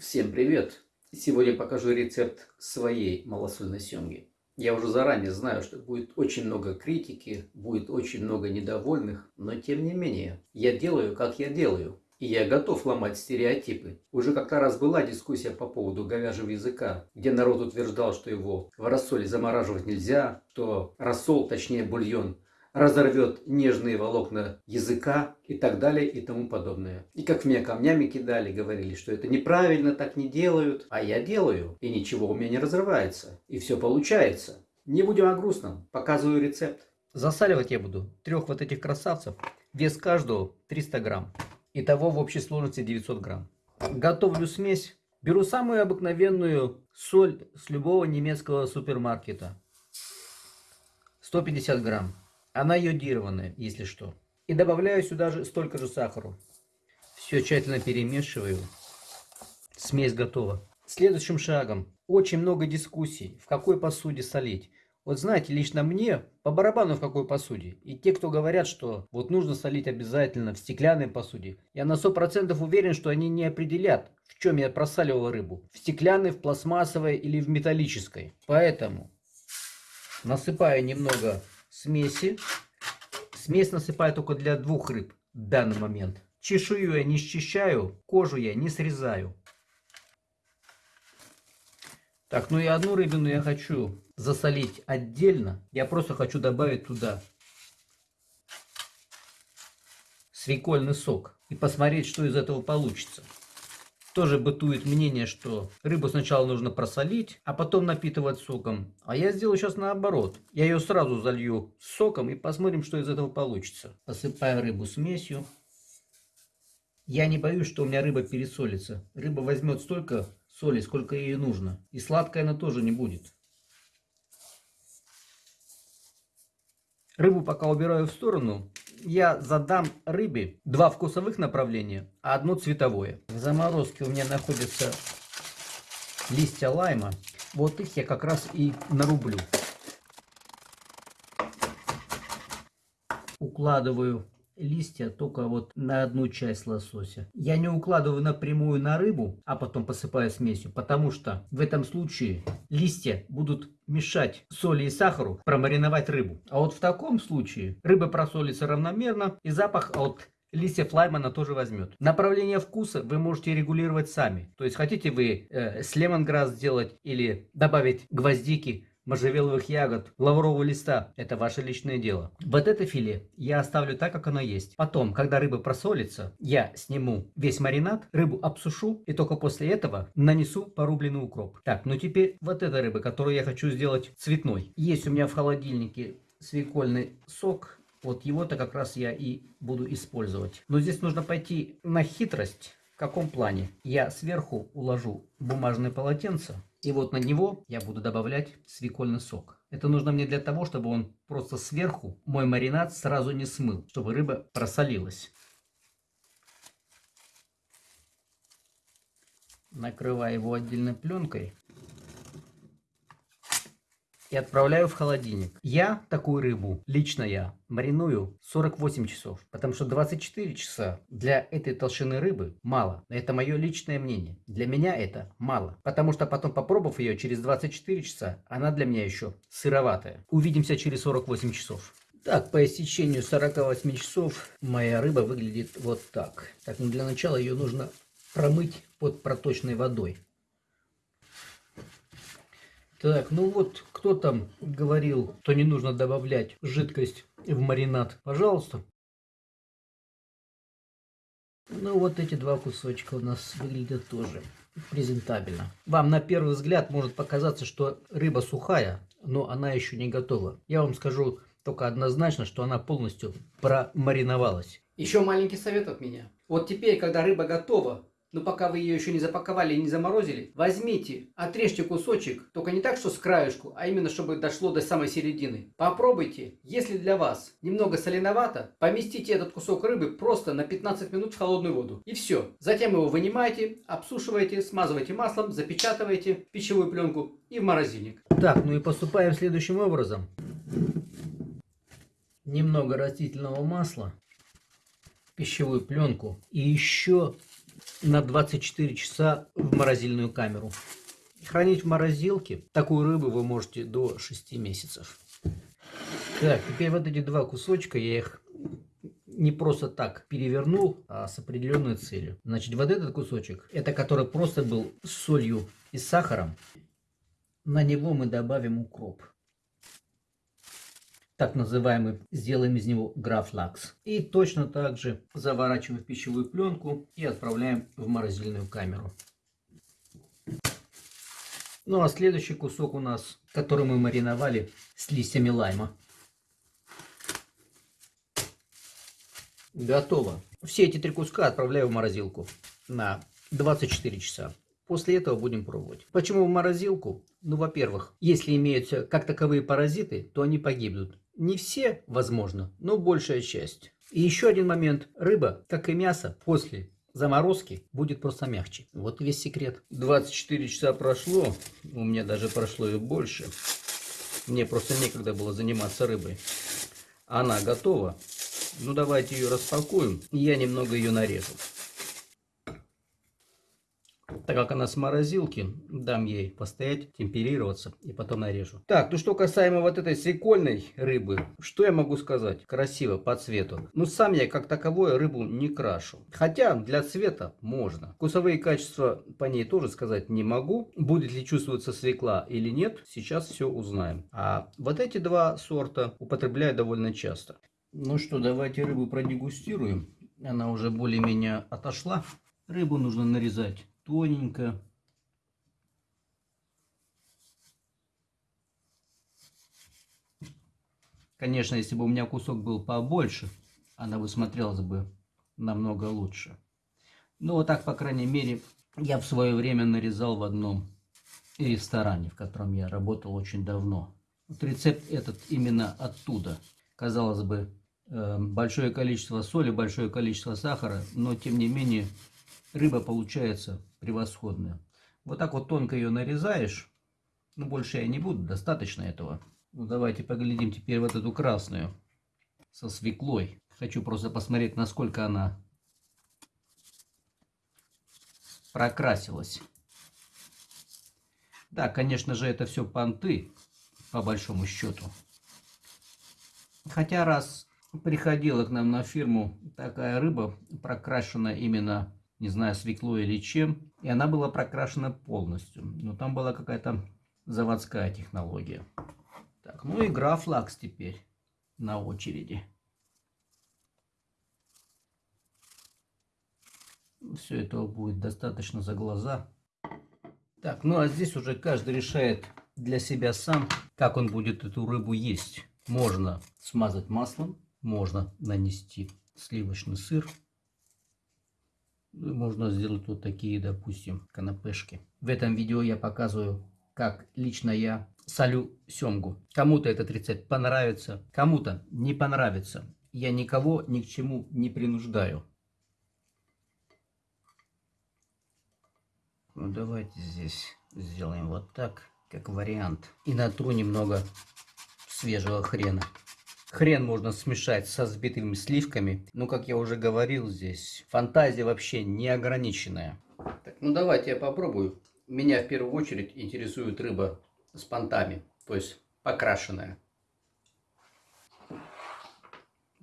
Всем привет! Сегодня покажу рецепт своей малосольной семги. Я уже заранее знаю, что будет очень много критики, будет очень много недовольных, но тем не менее, я делаю, как я делаю. И я готов ломать стереотипы. Уже как-то раз была дискуссия по поводу говяжьего языка, где народ утверждал, что его в рассоле замораживать нельзя, что рассол, точнее бульон, разорвет нежные волокна языка и так далее и тому подобное. И как меня камнями кидали, говорили, что это неправильно, так не делают. А я делаю, и ничего у меня не разрывается. И все получается. Не будем о грустном, показываю рецепт. Засаливать я буду трех вот этих красавцев. Вес каждого 300 грамм. Итого в общей сложности 900 грамм. Готовлю смесь. Беру самую обыкновенную соль с любого немецкого супермаркета. 150 грамм. Она йодированная, если что. И добавляю сюда же столько же сахара. Все тщательно перемешиваю. Смесь готова. Следующим шагом. Очень много дискуссий, в какой посуде солить. Вот знаете, лично мне по барабану в какой посуде. И те, кто говорят, что вот нужно солить обязательно в стеклянной посуде, я на 100% уверен, что они не определят, в чем я просаливал рыбу. В стеклянной, в пластмассовой или в металлической. Поэтому насыпаю немного смеси. Смесь насыпаю только для двух рыб в данный момент. Чешую я не счищаю, кожу я не срезаю. Так, ну и одну рыбину я хочу засолить отдельно. Я просто хочу добавить туда свекольный сок и посмотреть, что из этого получится. Тоже бытует мнение, что рыбу сначала нужно просолить, а потом напитывать соком. А я сделаю сейчас наоборот. Я ее сразу залью соком и посмотрим, что из этого получится. Посыпаю рыбу смесью. Я не боюсь, что у меня рыба пересолится. Рыба возьмет столько соли, сколько ей нужно. И сладкая она тоже не будет. Рыбу пока убираю в сторону я задам рыбе два вкусовых направления, а одно цветовое. В заморозке у меня находятся листья лайма. Вот их я как раз и нарублю. Укладываю листья только вот на одну часть лосося. Я не укладываю напрямую на рыбу, а потом посыпаю смесью, потому что в этом случае листья будут мешать соли и сахару промариновать рыбу. А вот в таком случае рыба просолится равномерно и запах от листьев лаймана тоже возьмет. Направление вкуса вы можете регулировать сами. То есть хотите вы э, с лемонграсс сделать или добавить гвоздики, можжевеловых ягод, лаврового листа. Это ваше личное дело. Вот это филе я оставлю так, как оно есть. Потом, когда рыба просолится, я сниму весь маринад, рыбу обсушу и только после этого нанесу порубленный укроп. Так, ну теперь вот эта рыба, которую я хочу сделать цветной. Есть у меня в холодильнике свекольный сок. Вот его-то как раз я и буду использовать. Но здесь нужно пойти на хитрость. В каком плане? Я сверху уложу бумажное полотенце и вот на него я буду добавлять свекольный сок. Это нужно мне для того, чтобы он просто сверху мой маринад сразу не смыл, чтобы рыба просолилась. Накрываю его отдельной пленкой и отправляю в холодильник. Я такую рыбу, лично я, мариную 48 часов, потому что 24 часа для этой толщины рыбы мало. Это мое личное мнение. Для меня это мало, потому что потом попробовав ее через 24 часа, она для меня еще сыроватая. Увидимся через 48 часов. Так, по истечению 48 часов моя рыба выглядит вот так. Так, ну для начала ее нужно промыть под проточной водой. Так, ну вот, кто там говорил, что не нужно добавлять жидкость в маринад? Пожалуйста. Ну вот эти два кусочка у нас выглядят тоже презентабельно. Вам на первый взгляд может показаться, что рыба сухая, но она еще не готова. Я вам скажу только однозначно, что она полностью промариновалась. Еще маленький совет от меня. Вот теперь, когда рыба готова, но пока вы ее еще не запаковали и не заморозили, возьмите, отрежьте кусочек, только не так, что с краешку, а именно, чтобы дошло до самой середины. Попробуйте, если для вас немного соленовато, поместите этот кусок рыбы просто на 15 минут в холодную воду. И все. Затем его вынимаете, обсушиваете, смазываете маслом, запечатываете в пищевую пленку и в морозильник. Так, ну и поступаем следующим образом. Немного растительного масла, пищевую пленку и еще на 24 часа в морозильную камеру. Хранить в морозилке такую рыбу вы можете до 6 месяцев. Так, теперь вот эти два кусочка, я их не просто так перевернул, а с определенной целью. Значит, вот этот кусочек, это который просто был с солью и сахаром. На него мы добавим укроп. Так называемый, сделаем из него графлакс. И точно так же заворачиваем в пищевую пленку и отправляем в морозильную камеру. Ну а следующий кусок у нас, который мы мариновали с листьями лайма. Готово. Все эти три куска отправляю в морозилку на 24 часа. После этого будем пробовать. Почему в морозилку? Ну, во-первых, если имеются как таковые паразиты, то они погибнут. Не все, возможно, но большая часть. И еще один момент. Рыба, как и мясо, после заморозки будет просто мягче. Вот весь секрет. 24 часа прошло, у меня даже прошло и больше. Мне просто некогда было заниматься рыбой. Она готова. Ну давайте ее распакуем. Я немного ее нарежу. Так как она с морозилки, дам ей постоять, темперироваться и потом нарежу. Так, ну что касаемо вот этой свекольной рыбы, что я могу сказать? Красиво по цвету. Ну сам я как таковое рыбу не крашу. Хотя для цвета можно. Вкусовые качества по ней тоже сказать не могу. Будет ли чувствоваться свекла или нет, сейчас все узнаем. А вот эти два сорта употребляю довольно часто. Ну что, давайте рыбу продегустируем. Она уже более-менее отошла. Рыбу нужно нарезать тоненько. Конечно, если бы у меня кусок был побольше, она бы смотрелась бы намного лучше. Ну, вот так, по крайней мере, я в свое время нарезал в одном ресторане, в котором я работал очень давно. Вот рецепт этот именно оттуда. Казалось бы, Эм, большое количество соли, большое количество сахара, но тем не менее рыба получается превосходная. Вот так вот тонко ее нарезаешь, ну больше я не буду, достаточно этого. Ну давайте поглядим теперь вот эту красную со свеклой. Хочу просто посмотреть, насколько она прокрасилась. Да, конечно же, это все понты, по большому счету. Хотя раз приходила к нам на фирму такая рыба, прокрашена именно, не знаю, свеклой или чем. И она была прокрашена полностью. Но там была какая-то заводская технология. Так, ну и графлакс теперь на очереди. Все этого будет достаточно за глаза. Так, ну а здесь уже каждый решает для себя сам, как он будет эту рыбу есть. Можно смазать маслом, можно нанести сливочный сыр. Можно сделать вот такие, допустим, канапешки. В этом видео я показываю, как лично я солю семгу. Кому-то этот рецепт понравится, кому-то не понравится. Я никого ни к чему не принуждаю. Ну, давайте здесь сделаем вот так, как вариант. И натру немного свежего хрена. Хрен можно смешать со взбитыми сливками. Но, как я уже говорил здесь, фантазия вообще неограниченная. Так, ну давайте я попробую. Меня в первую очередь интересует рыба с понтами, то есть покрашенная.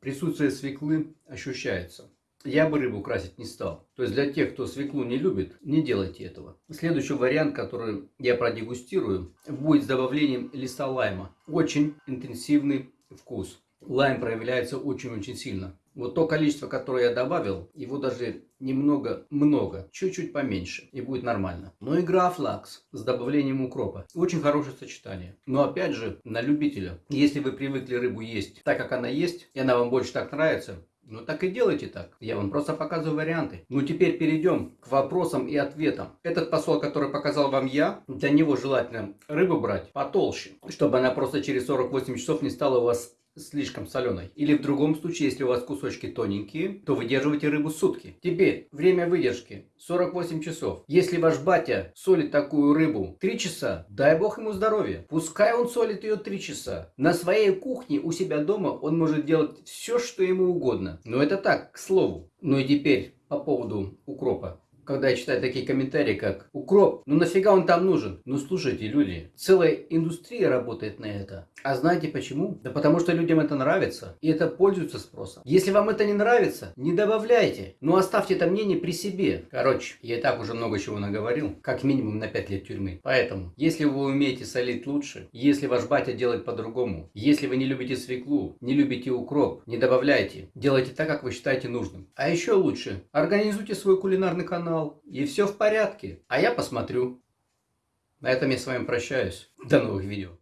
Присутствие свеклы ощущается. Я бы рыбу красить не стал. То есть для тех, кто свеклу не любит, не делайте этого. Следующий вариант, который я продегустирую, будет с добавлением листа лайма. Очень интенсивный вкус. Лайм проявляется очень-очень сильно. Вот то количество, которое я добавил, его даже немного, много, чуть-чуть поменьше, и будет нормально. Но игра флакс с добавлением укропа. Очень хорошее сочетание. Но опять же, на любителя. Если вы привыкли рыбу есть так, как она есть, и она вам больше так нравится, ну так и делайте так. Я вам просто показываю варианты. Ну теперь перейдем к вопросам и ответам. Этот посол, который показал вам я, для него желательно рыбу брать потолще, чтобы она просто через 48 часов не стала у вас слишком соленой. Или в другом случае, если у вас кусочки тоненькие, то выдерживайте рыбу сутки. Теперь, время выдержки 48 часов. Если ваш батя солит такую рыбу 3 часа, дай бог ему здоровья. Пускай он солит ее 3 часа. На своей кухне у себя дома он может делать все, что ему угодно. Но это так, к слову. Ну и теперь по поводу укропа когда я читаю такие комментарии, как «Укроп, ну нафига он там нужен?» Ну слушайте, люди, целая индустрия работает на это. А знаете почему? Да потому что людям это нравится, и это пользуется спросом. Если вам это не нравится, не добавляйте, но оставьте это мнение при себе. Короче, я и так уже много чего наговорил, как минимум на 5 лет тюрьмы. Поэтому, если вы умеете солить лучше, если ваш батя делает по-другому, если вы не любите свеклу, не любите укроп, не добавляйте. Делайте так, как вы считаете нужным. А еще лучше, организуйте свой кулинарный канал, и все в порядке. А я посмотрю. На этом я с вами прощаюсь. До новых видео.